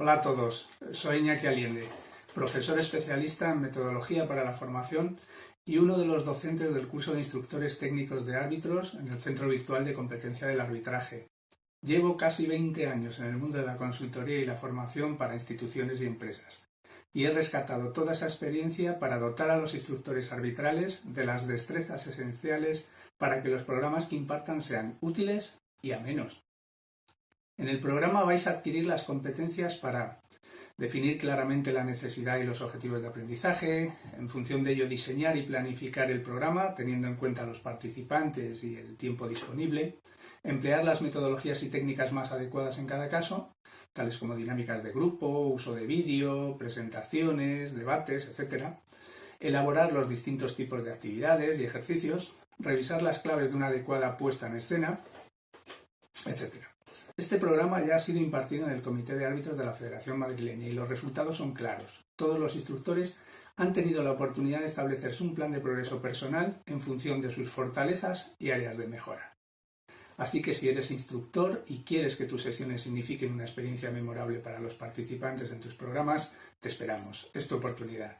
Hola a todos, soy Iñaki Aliende, profesor especialista en metodología para la formación y uno de los docentes del curso de instructores técnicos de árbitros en el Centro Virtual de Competencia del Arbitraje. Llevo casi 20 años en el mundo de la consultoría y la formación para instituciones y empresas y he rescatado toda esa experiencia para dotar a los instructores arbitrales de las destrezas esenciales para que los programas que impartan sean útiles y amenos. En el programa vais a adquirir las competencias para definir claramente la necesidad y los objetivos de aprendizaje, en función de ello diseñar y planificar el programa teniendo en cuenta los participantes y el tiempo disponible, emplear las metodologías y técnicas más adecuadas en cada caso, tales como dinámicas de grupo, uso de vídeo, presentaciones, debates, etc., elaborar los distintos tipos de actividades y ejercicios, revisar las claves de una adecuada puesta en escena, etc. Este programa ya ha sido impartido en el Comité de Árbitros de la Federación Madrileña y los resultados son claros. Todos los instructores han tenido la oportunidad de establecerse un plan de progreso personal en función de sus fortalezas y áreas de mejora. Así que si eres instructor y quieres que tus sesiones signifiquen una experiencia memorable para los participantes en tus programas, te esperamos. Es tu oportunidad.